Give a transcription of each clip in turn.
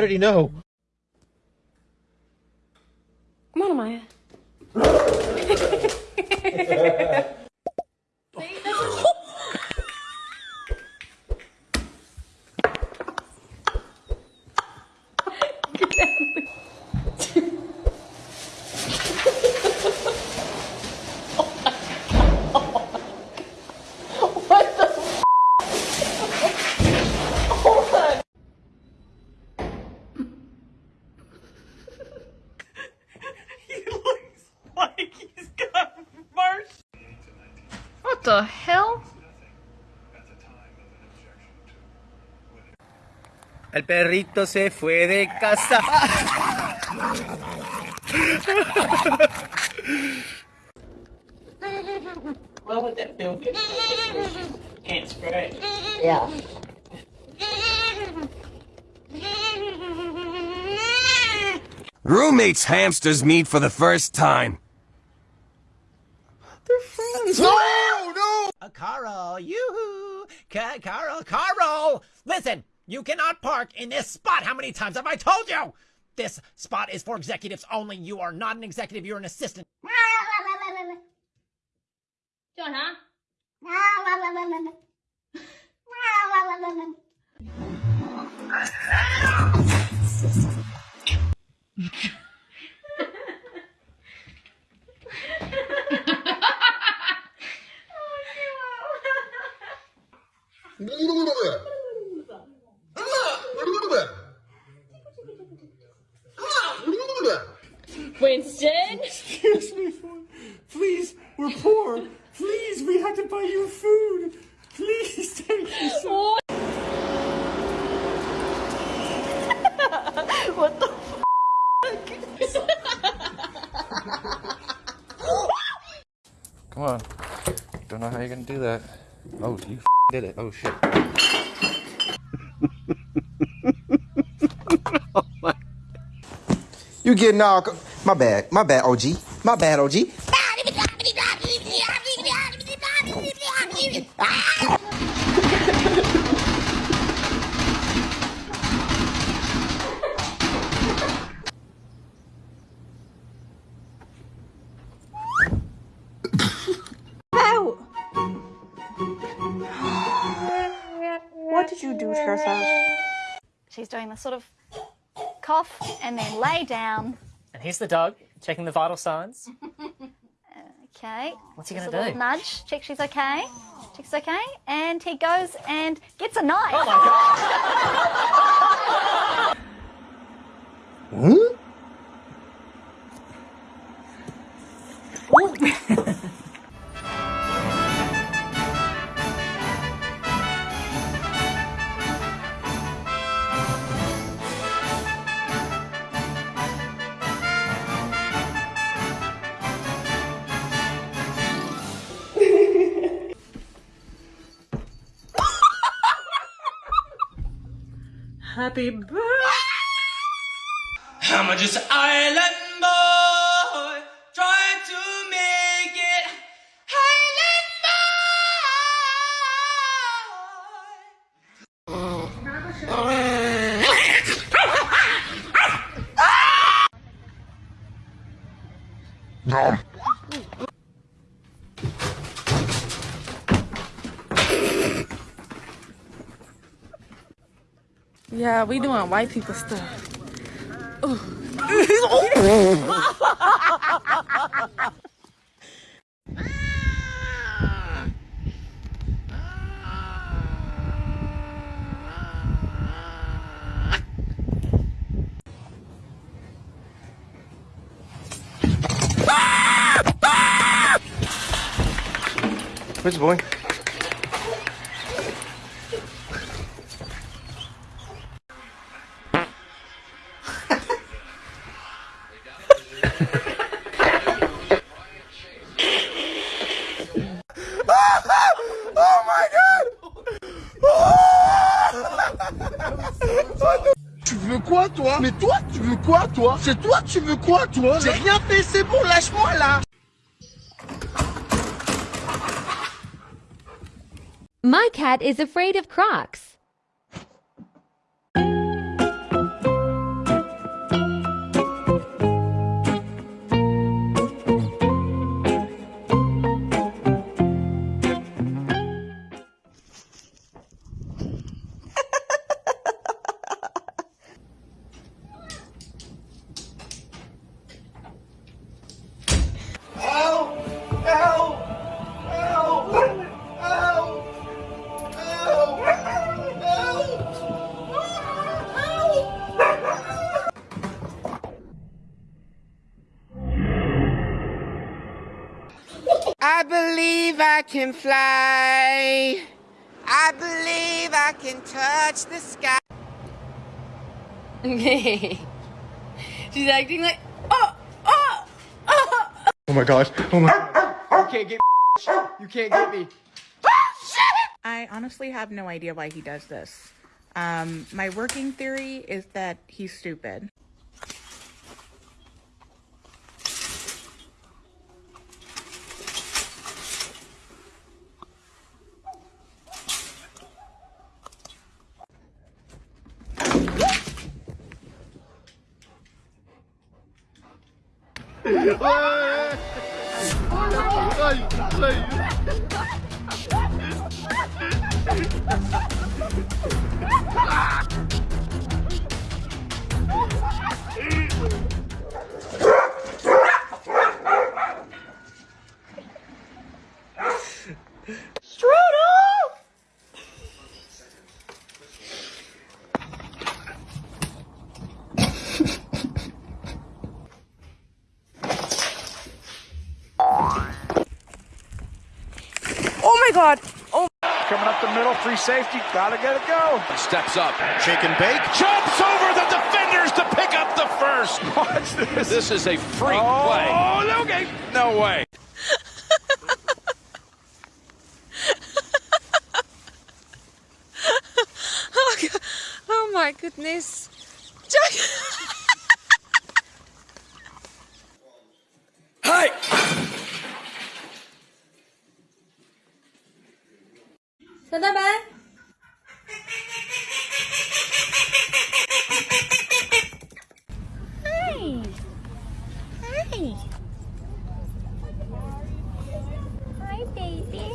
How did he know? Come on, Amaya. What El perrito se fue de casa. Well, with that bill, can't scratch. Roommates hamsters meet for the first time. No, no! Uh, Carl, yoo-hoo! Carl, Carl! Listen, you cannot park in this spot. How many times have I told you? This spot is for executives only. You are not an executive, you're an assistant. John, huh? Winston? Excuse me, please, we're poor. Please, we had to buy you food. Please, thank you so What the Come on. Don't know how you're gonna do that. Oh, you did it. Oh shit. You getting all. My bad. My bad, OG. My bad, OG. Sort of cough and then lay down. And here's the dog, checking the vital signs. Okay. What's he gonna a little do? Nudge. Check she's okay. Check she's okay. And he goes and gets a knife. Oh my god! Happy birthday. I'm just an island we doing white people stuff. Which boy? Quoi, toi? Mais toi, tu veux quoi, toi? C'est toi, tu veux quoi, toi? J'ai rien fait, c'est bon, lâche-moi, là! My cat is afraid of crocs. Can fly. I believe I can touch the sky. She's acting like, oh, oh, oh. Oh my gosh, oh my... You can't get me. You can't get me. I honestly have no idea why he does this. Um, my working theory is that he's stupid. Oh my god. Oh. Coming up the middle, free safety, gotta get it go. Steps up. Shake and bake. Jumps over the defenders to pick up the first. Watch this. This is a freak oh, play. Oh, okay. No way. Oh, God. Oh my goodness. Hey! Hi. Hi. Hi, baby.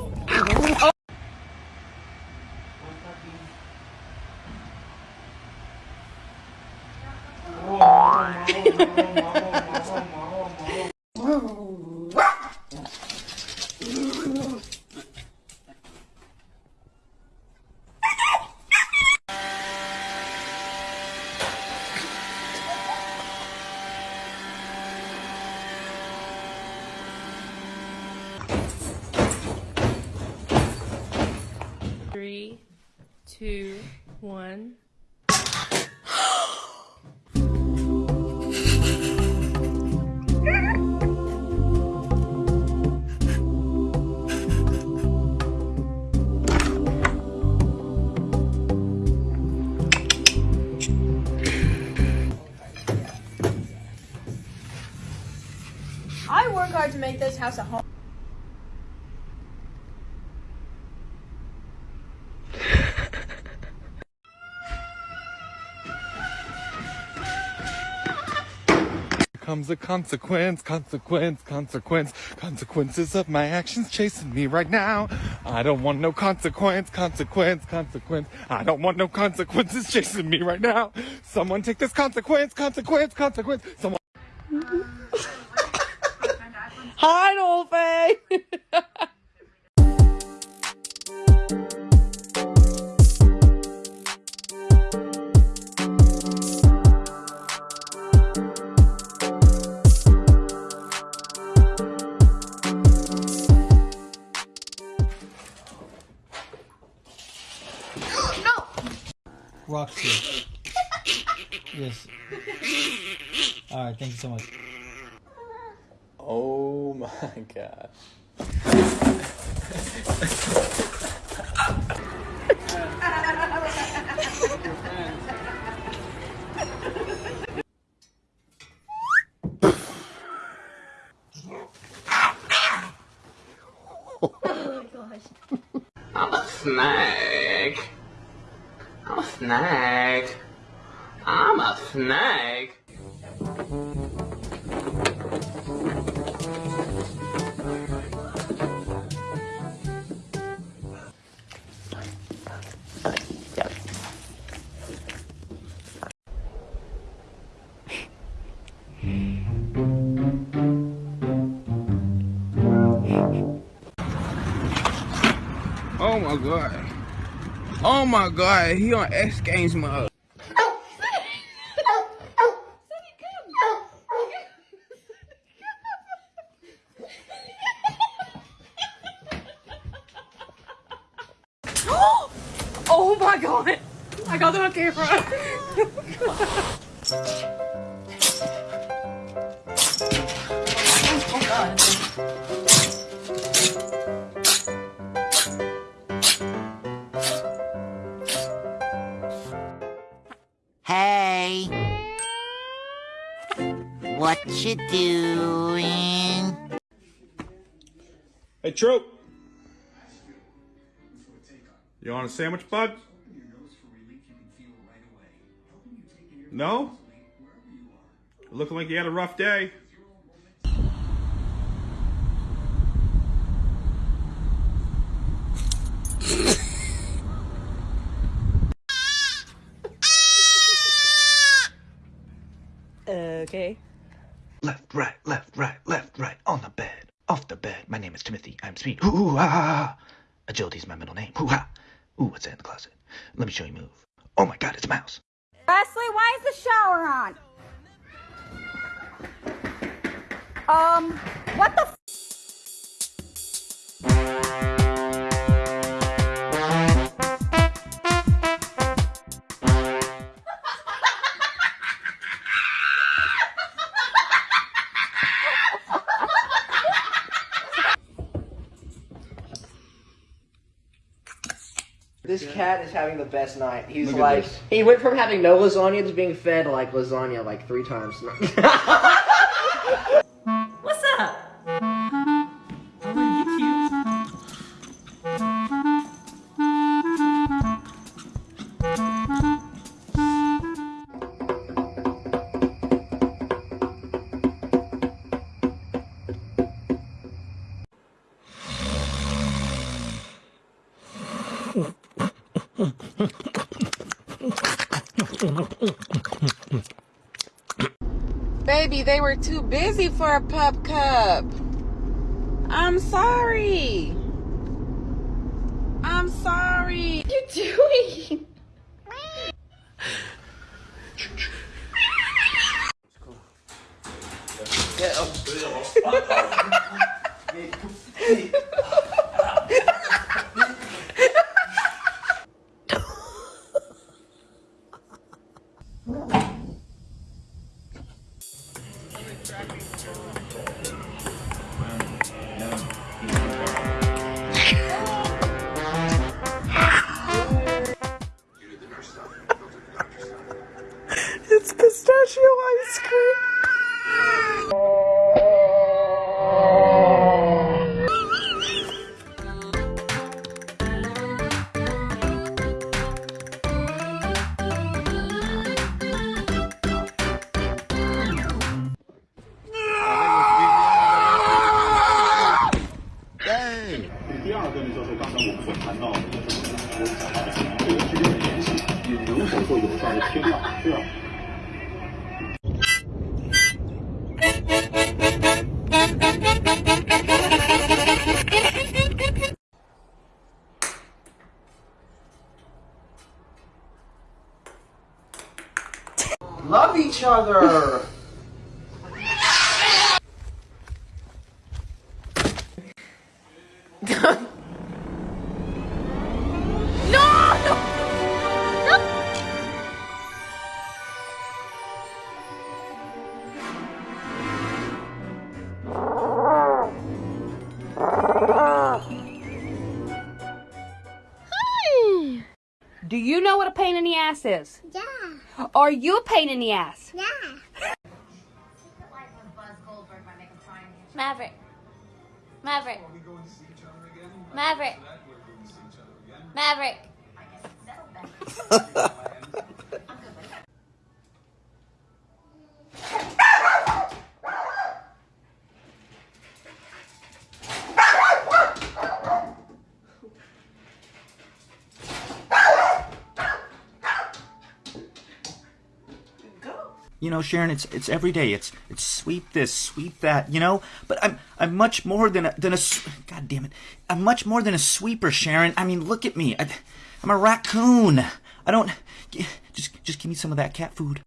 Three, two, one. I work hard to make this house a home. Comes a consequence, consequence, consequence, consequences of my actions chasing me right now. I don't want no consequence, consequence, consequence. I don't want no consequences chasing me right now. Someone take this consequence, consequence, consequence. Someone. Hi, Dolphin. Alright, thank you so much. Oh my god. I'm a snake. I'm a snake. I'm a snake. My god. Oh my god, he on X Games mode. oh my god! I got on camera. Hey, Troop. You want a sandwich, bud? No? Looking like you had a rough day. Okay. Left, right, left, right, left, right, on the bed, off the bed. My name is Timothy. Ooh, ah, ah, ah. Agility is my middle name. Ooh, ah. Ooh, what's that in the closet? Let me show you move. Oh my god, it's a mouse. Leslie, why is the shower on? Um, what the cat is having the best night. He's Look at like, this. he went from having no lasagna to being fed like lasagna like three times. Baby, they were too busy for a pup cup. I'm sorry. I'm sorry. What you doing? It's ass is? Yeah. Are you a pain in the ass? Yeah. Maverick. Maverick. Maverick. Maverick. You know, Sharon, it's it's every day. It's it's sweep this, sweep that. You know, but I'm I'm much more than a than a. God damn it! I'm much more than a sweeper, Sharon. I mean, look at me. I, I'm a raccoon. I don't. Just just give me some of that cat food.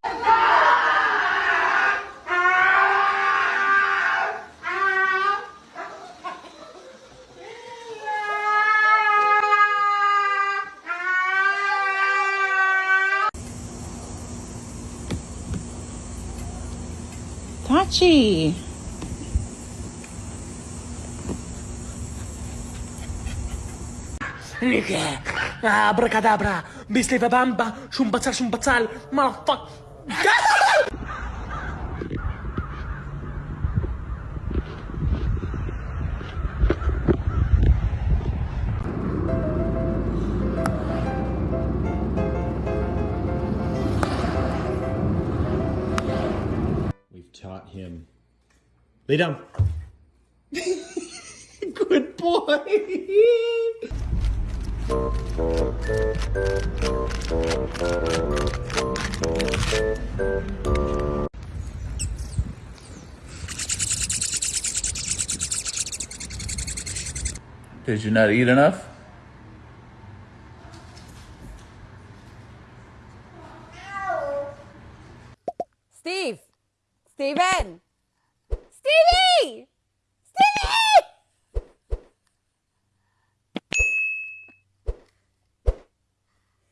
Eccoci! Niche! Abracadabra! Bisliva bamba! Shumbazzal shumbazzal! Malafac! We've taught him. Lay down. Good boy. Did you not eat enough? Steven! Stevie! Stevie!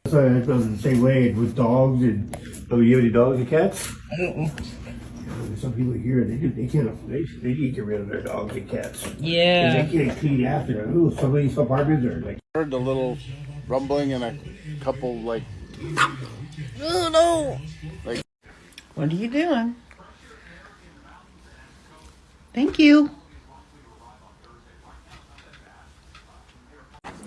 So it goes the same way with dogs and. Oh, you have any dogs and cats? I don't. Some people here, they do, they can't, they, they need to get rid of their dogs and cats. Yeah. 'Cause They can't clean after them. Ooh, some of these apartments are like. Heard a little rumbling and a couple like Oh no! like What are you doing? Thank you.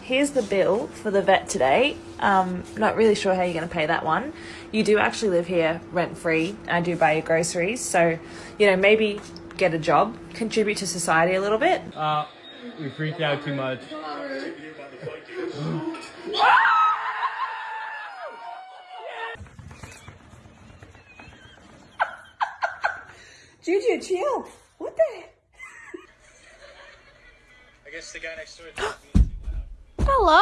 Here's the bill for the vet today. Um, not really sure how you're going to pay that one. You do actually live here rent free. I do buy your groceries, so you know maybe get a job, contribute to society a little bit. Uh, we freaked out too much. Juju, chill. What the? I guess the guy next door. Hello.